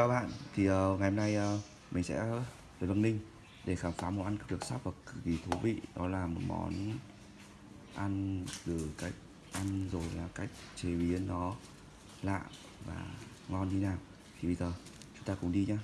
Chào các bạn, thì uh, ngày hôm nay uh, mình sẽ tới Bắc Ninh để khám phá món ăn cực được sắp và cực kỳ thú vị. Đó là một món ăn từ cách ăn rồi là cách chế biến nó lạ và ngon như nào. Thì bây giờ chúng ta cùng đi nhé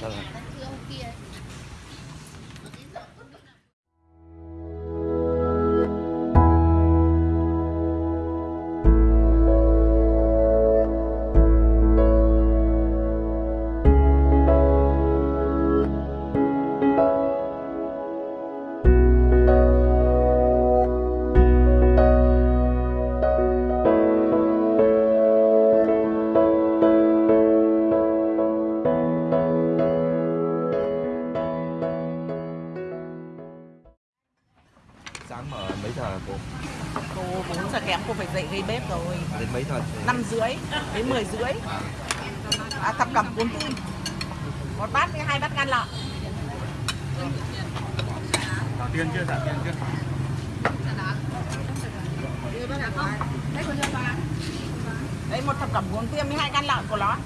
Sao đến 10 rưỡi. À, thập cẩm cuốn tim một bát với hai bát gan lợn Trả tiền chưa, trả tiền chưa? Đấy một thập cẩm cuốn tiêm với hai gan lợn của nó.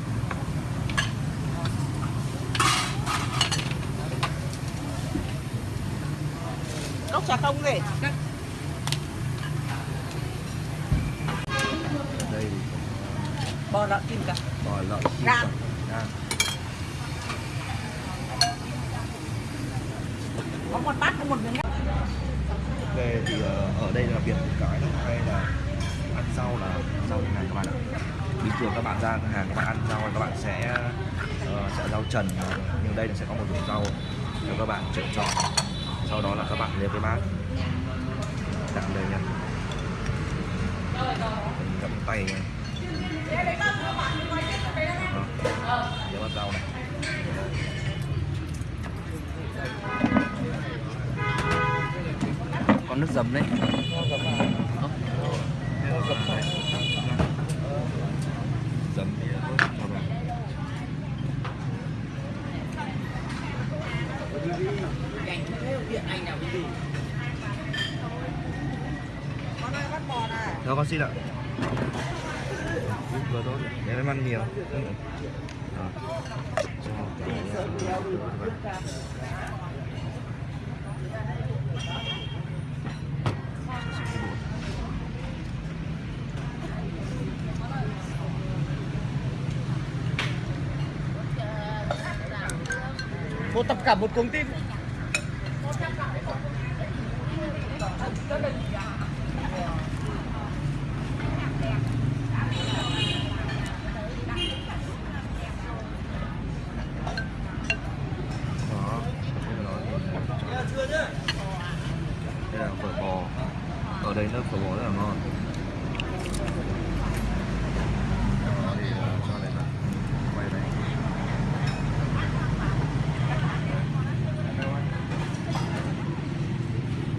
Cốc trà không gì bò lợn kim cả bò lợn. Gan. Có một bát có một miếng. Về thì ờ, ở đây là biệt một cái hay là ăn rau là rau như này các bạn ạ. Bình thường các bạn ra hàng các bạn ăn rau các bạn sẽ ờ, sẽ rau trần nhưng đây là sẽ có một 种 rau cho các bạn lựa chọn. Sau đó là các bạn lên cái bát đặt đây nha. Cầm tay nha. Bắt này. Con nước dầm đấy. Dầm thì tốt con xin ạ. Vừa thôi Để em ăn nhiều. Ừ. Một tập cả một cuống tim Đó. Đây là phở bò. Ở đây nước phở bò rất là ngon.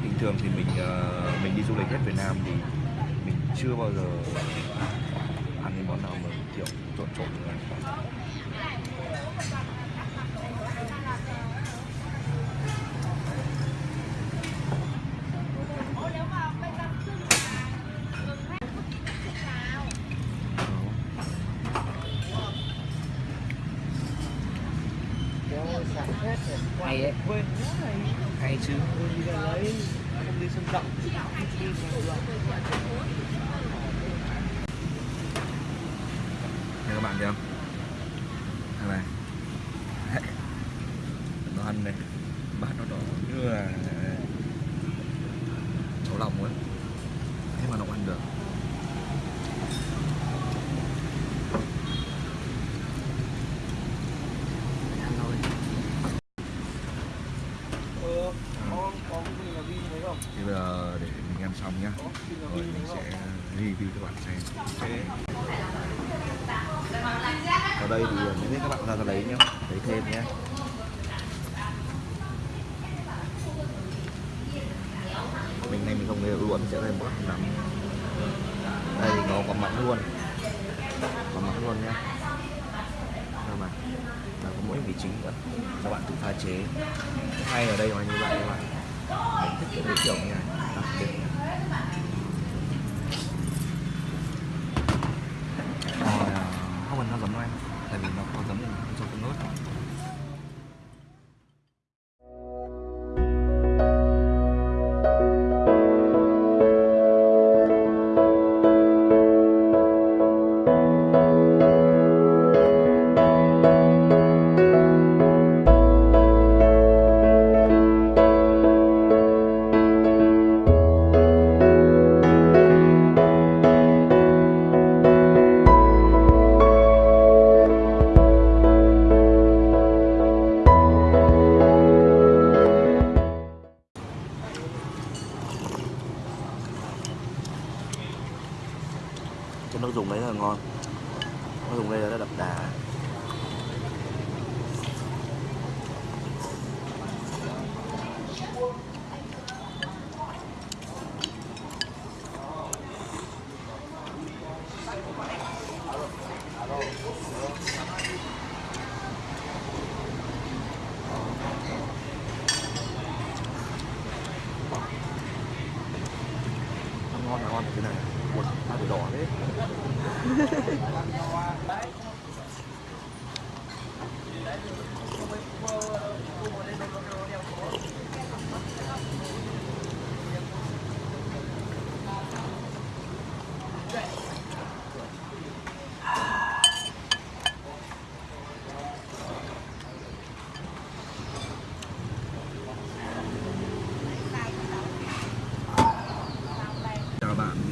Bình thường thì mình ờ, mình đi du lịch hết Việt Nam thì mình chưa bao giờ ăn cái món nào mà kiểu trộn trộn như này kéo sạc hết rồi. Hay đấy. Quên nữa này. hay chứ Quên đi ra lấy. Không đi các bạn thấy không? Đây này Nó ăn này Bát nó đỏ như là Cháu lòng ấy Thế mà nó ăn được Ăn thôi Ờ, có có cái gì là ghi thấy không? Thì bây giờ để mình ăn xong nhá Có cái gì là rồi mình sẽ review cho bạn xem. Ở đây thì, mình biết các bạn ra ra lấy nhá. Lấy thêm nhé Mình này mình không lấy luôn, sẽ thêm một nắm. Đây thì có có luôn. Có mặn luôn nhé. Đâu mà Và có mỗi vị chính nữa. Các bạn tự pha chế. Hay ở đây là như vậy các bạn. Mình thích cái kiểu như này.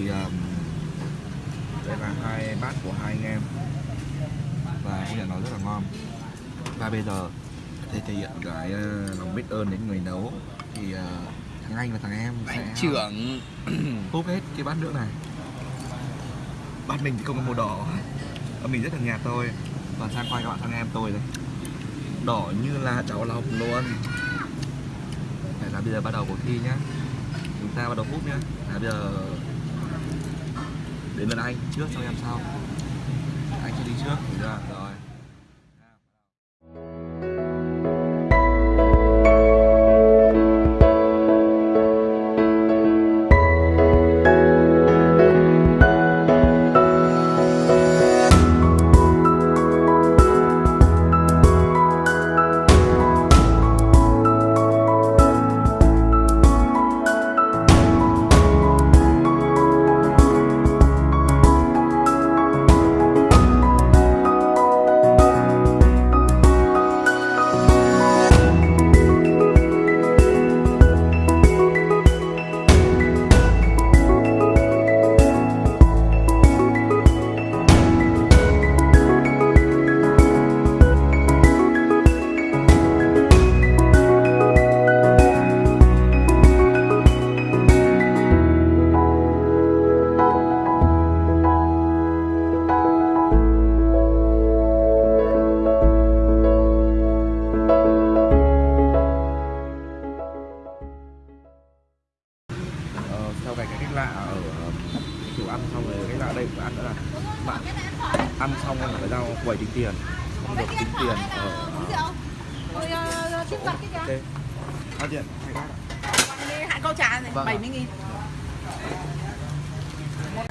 Thì um, đây là hai bát của hai anh em. Và công nhận nó rất là ngon. Và bây giờ để thể hiện cái uh, lòng biết ơn đến người nấu thì uh, thằng anh và thằng em sẽ Trưởng. húp hết cái bát nước này. Bát mình thì không có màu đỏ. Mình rất là nhạt thôi. Và sang quay các bạn thằng em tôi đây. Đỏ như là cháo lòng luôn. Đây là bây giờ bắt đầu cuộc thi nhá. Chúng ta bắt đầu hút nhá. Là bây giờ đến lần anh trước xong em sau anh sẽ đi trước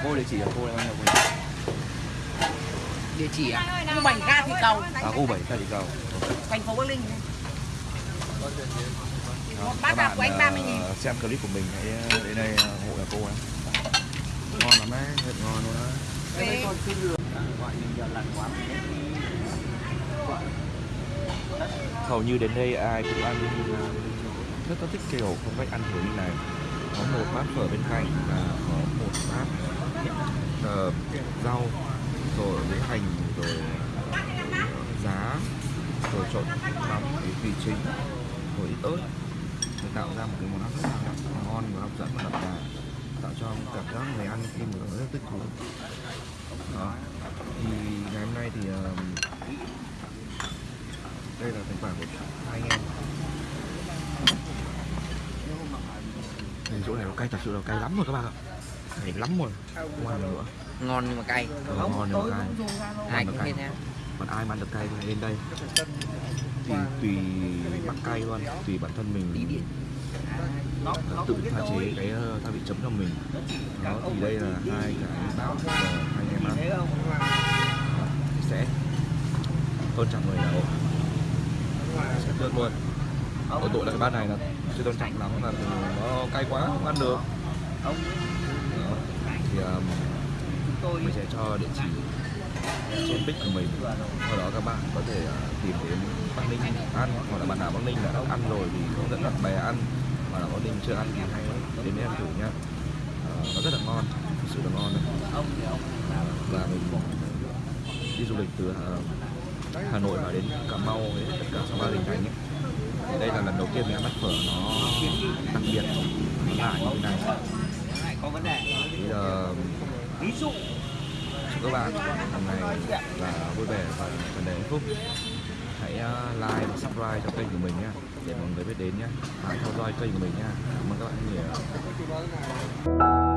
cô địa chỉ ở cô là bao nhiêu cô Địa chỉ à? Khu bảy ga thịt cầu. À cô bảy ta chỉ cầu. Thành phố Bắc Ninh. Đó, Một bát các hạt của anh bạn, 30.000. ờ, xem clip của mình hãy ờ, đến đây ờ, ủng hộ nhà cô ấy. Ngon lắm đấy thật ngon luôn đấy. Còn xin lừa. À, gọi mình giờ lặt quá. Hầu như đến đây ai cũng ăn rất là thích kiểu phong cách ăn kiểu như này. Có một bát phở bên cạnh và có một bát uh, rau rồi với hành rồi ờ, giá rồi trộn vào cái vị chính rồi ít ớt để tạo ra một cái món ăn rất là ngon và hấp dẫn và đậm đà tạo cho cảm giác người ăn khi mà rất thích thú. Đó. Thì ngày hôm nay thì uh, đây là thành quả của hai anh em. Thì chỗ này nó cay thật sự là cay lắm rồi các bạn ạ cay lắm rồi. Không ăn được nữa. Ngon nhưng mà cay. Ừ, ngon nhưng mà cay. Ai Ngon cũng cay. nha. Còn ai mà ăn được cay thì lên đây. Thì tùy bắt cay luôn. Tùy bản thân mình. Ờ, tự pha chế cái ờ, gia vị chấm cho mình. Đó thì đây là hai cái bát hai em ăn sẽ tôn trọng người nào. Sẽ tước luôn. Ở tội là cái bát này là chưa tôn trọng lắm là nó cay quá không ăn được um, chúng tôi mình sẽ cho địa chỉ trên pic của mình. Sau đó các bạn có thể uh, tìm đến Bắc Ninh ăn hoặc là bạn nào Bắc Ninh đã đã ăn rồi thì hướng dẫn bạn bè ăn mà là Bắc Ninh chưa ăn thì hãy đến đây ăn thử nhá. Ờ, nó rất là ngon thực sự là ngon đấy và mình đi du lịch từ Hà, Hà Nội mà đến Cà Mau với tất cả sáu ba tỉnh thành ấy. Thì đây là lần đầu tiên mình ăn bát phở nó đặc biệt nó như thế này. Có vấn đề giờ ví dụ chúc các bạn. Hôm nay là vui vẻ và phần đầy hạnh phúc. Hãy ờ, like và subscribe cho kênh của mình nhé để mọi người biết đến nhé hãy theo dõi kênh của mình nhé cảm ơn các bạn nhiều.